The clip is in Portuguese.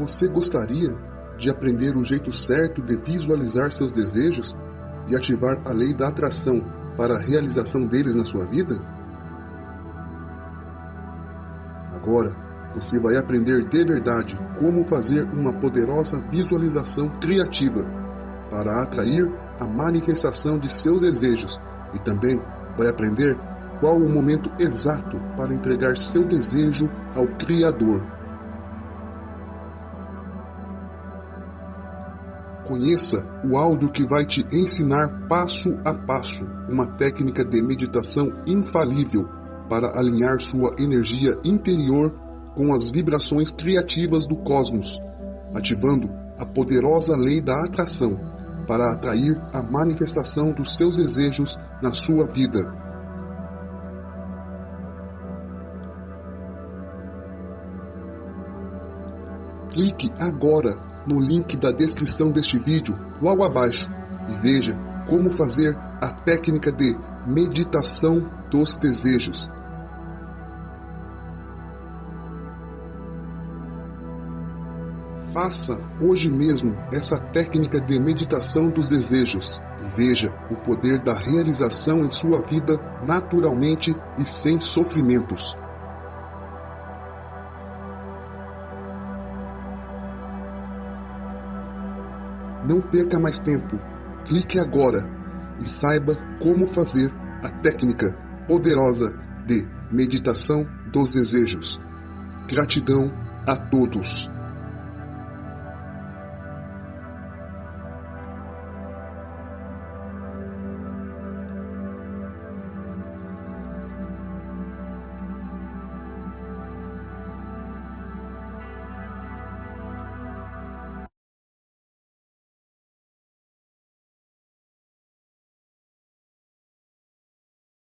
Você gostaria de aprender o jeito certo de visualizar seus desejos e ativar a lei da atração para a realização deles na sua vida? Agora, você vai aprender de verdade como fazer uma poderosa visualização criativa para atrair a manifestação de seus desejos e também vai aprender qual o momento exato para entregar seu desejo ao Criador. Conheça o áudio que vai te ensinar passo a passo uma técnica de meditação infalível para alinhar sua energia interior com as vibrações criativas do cosmos, ativando a poderosa lei da atração para atrair a manifestação dos seus desejos na sua vida. Clique agora no link da descrição deste vídeo logo abaixo e veja como fazer a técnica de meditação dos desejos. Faça hoje mesmo essa técnica de meditação dos desejos e veja o poder da realização em sua vida naturalmente e sem sofrimentos. Não perca mais tempo. Clique agora e saiba como fazer a técnica poderosa de meditação dos desejos. Gratidão a todos.